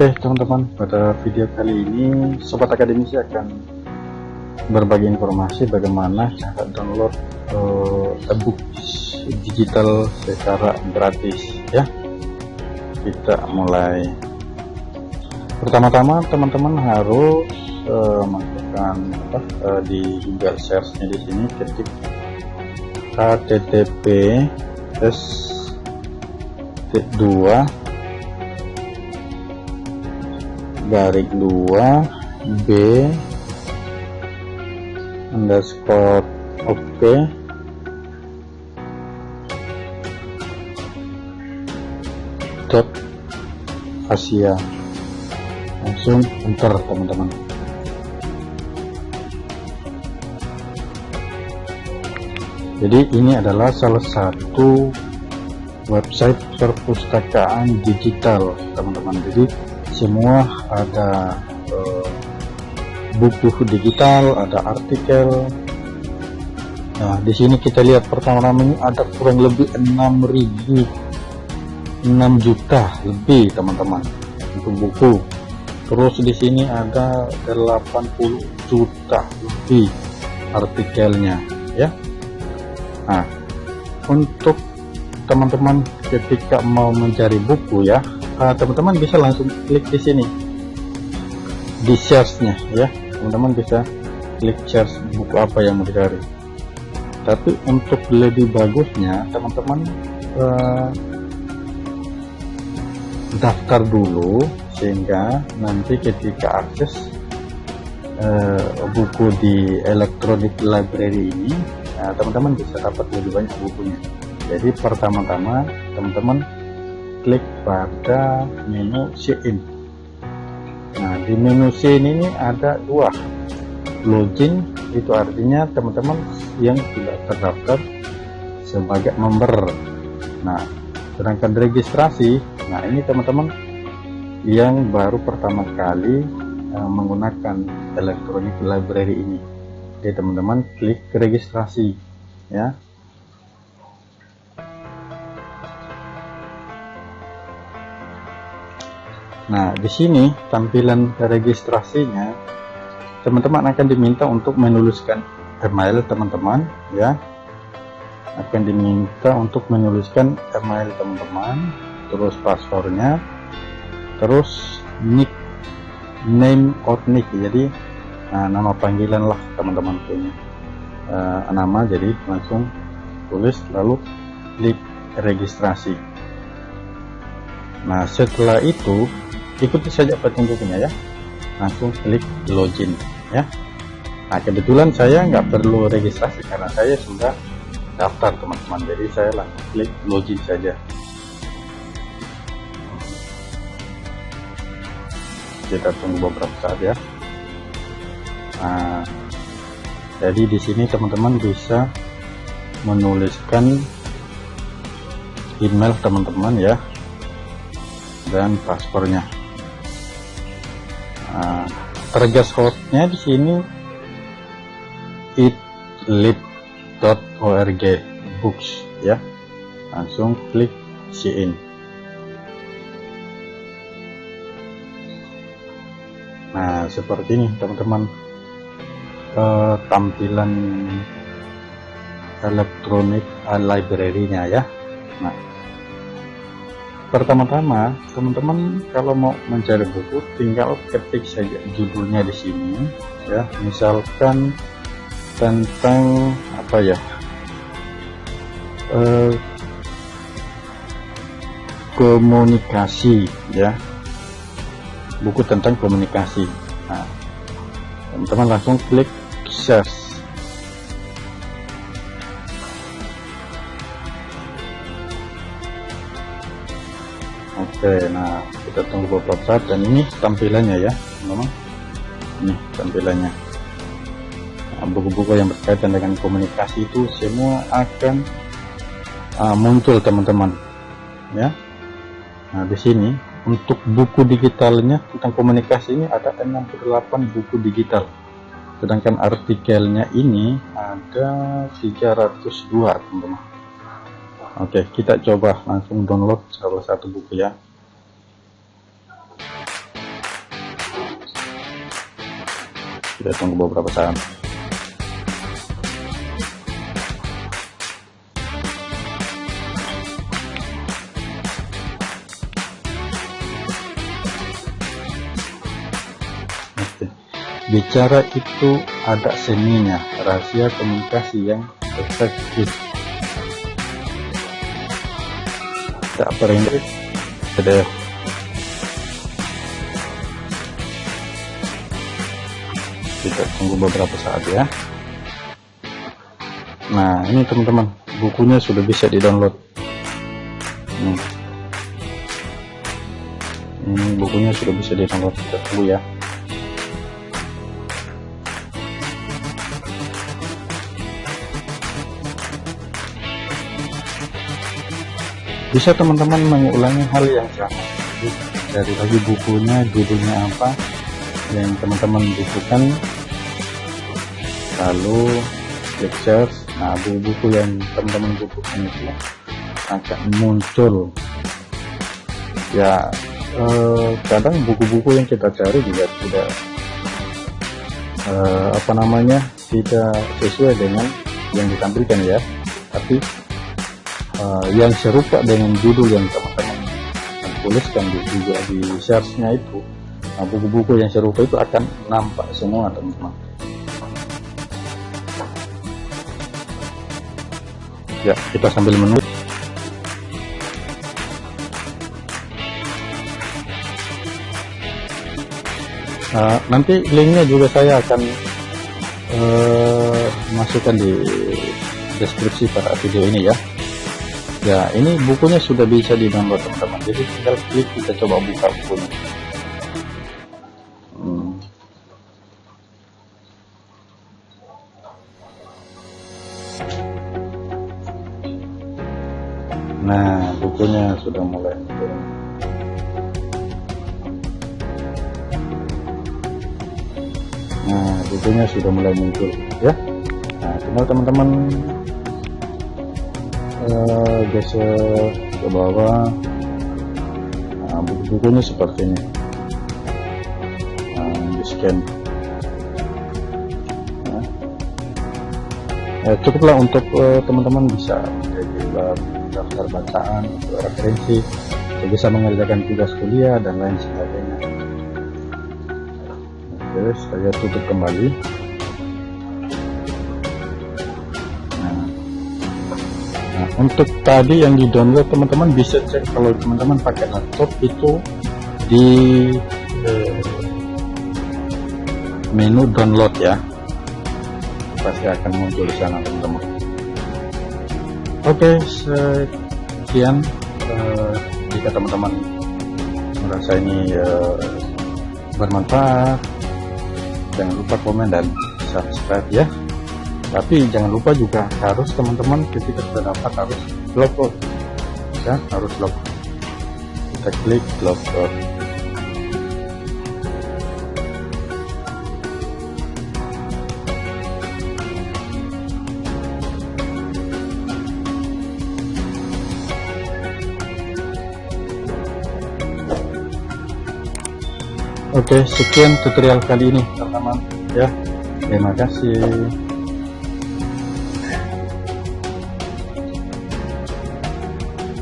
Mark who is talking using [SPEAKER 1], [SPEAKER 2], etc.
[SPEAKER 1] Oke teman-teman. Pada video kali ini Sobat Akademisi akan berbagi informasi bagaimana cara download uh, ebook digital secara gratis ya. Kita mulai. Pertama-tama teman-teman harus uh, masukkan apa uh, di Google search nya di sini ketik http s 2 garis 2 B underscore oke okay. dot Asia. Langsung enter teman-teman. Jadi ini adalah salah satu website perpustakaan digital teman-teman. Jadi semua ada uh, buku digital ada artikel. Nah di sini kita lihat pertama-tama ada kurang lebih 6000 6 juta lebih teman-teman untuk buku. Terus di sini ada 80 juta lebih artikelnya ya. Nah untuk teman-teman ketika mau mencari buku ya Eh, teman-teman uh, bisa langsung klik di sini. Di search-nya ya. Teman-teman bisa klik search buku apa yang mau dicari. Tapi untuk lebih bagusnya teman-teman uh, daftar dulu sehingga nanti ketika akses uh, buku di electronic library ini teman-teman uh, bisa dapat lebih banyak bukunya. Jadi pertama-tama teman-teman klik pada menu Sign. Nah, di menu Sign ini ada dua. Login itu artinya teman-teman yang tidak terdaftar sebagai member. Nah, sedangkan registrasi, nah ini teman-teman yang baru pertama kali uh, menggunakan electronic library ini. Jadi teman-teman klik registrasi ya Nah, di sini tampilan registrasinya teman-teman akan diminta untuk menuliskan email teman-teman ya. Akan diminta untuk menuliskan email teman-teman, terus passwordnya, terus nick name or nick. Jadi nah, nama panggilan lah teman-teman punya uh, nama jadi langsung tulis lalu klik registrasi. Nah, setelah itu ikuti saja petunjuknya ya. Langsung klik login ya. Nah kebetulan saya nggak perlu registrasi karena saya sudah daftar teman-teman. Jadi saya langsung klik login saja. Kita tunggu beberapa saat ya. Nah jadi di sini teman-teman bisa menuliskan email teman-teman ya dan paspornya nah, tergas hostnya di sini itlit.org books ya. Langsung klik sign. Nah seperti ini teman-teman. Uh, tampilan elektronik library-nya ya. Nah pertama-tama teman-teman kalau mau mencari buku tinggal ketik saja judulnya di sini ya. Misalkan tentang apa ya eh, komunikasi ya. Buku tentang komunikasi. Nah teman-teman langsung klik search Oke, nah kita tunggu beberapa saat dan ini tampilannya ya, teman Ini tampilannya. Nah, buku-buku yang berkaitan dengan komunikasi itu semua akan uh, muncul teman-teman, ya. Nah di sini untuk buku digitalnya tentang komunikasi ini ada 68 buku digital. Sedangkan artikelnya ini ada 302 teman-teman. Oke kita coba langsung download salah satu buku ya kita tunggu beberapa saat Bicara itu ada seninya, rahasia komunikasi yang efektif. Tak perindik, ada kita tunggu beberapa saat ya. Nah ini teman-teman bukunya sudah bisa di download hmm. ini bukunya sudah bisa di download kita tunggu ya. Bisa teman-teman mengulangi hal yang sama. Dari lagi bukunya judulnya apa yang teman-teman butuhkan lalu lectures nah buku-buku yang teman-teman butuhkan itu akan muncul. Ya eh, kadang buku-buku yang kita cari juga tidak eh, apa namanya tidak sesuai dengan yang ditampilkan ya. Tapi eh, yang serupa dengan judul yang teman-teman tuliskan juga di search-nya itu Nah, buku-buku yang serupa itu akan nampak semua, teman-teman. Ya, kita sambil menunggu. Nah, nanti linknya juga saya akan uh, masukkan di deskripsi pada video ini ya. Ya, ini bukunya sudah bisa di download teman-teman. Jadi tinggal klik kita coba buka bukunya. Sudah mulai. Muncul nah bukunya sudah mulai muncul ya. Nah tinggal teman-teman uh, geser ke bawah. Nah buku-bukunya seperti ini. Nah di scan. Nah, eh, cukuplah untuk uh, teman-teman bisa menjadi daftar bacaan referensi bisa mengerjakan tugas kuliah dan lain sebagainya. Oke saya tutup kembali. Nah, nah untuk tadi yang di download teman-teman bisa cek kalau teman-teman pakai laptop itu di eh, menu download ya. Pasti akan muncul di sana teman-teman Oke, sekian uh, jika teman-teman merasa ini uh, bermanfaat, jangan lupa komen dan subscribe ya. Tapi jangan lupa juga harus teman-teman ketika sudah dapat harus log ya, harus log. Kita klik log Oke, sekian tutorial kali ini, teman-teman. Ya, terima kasih.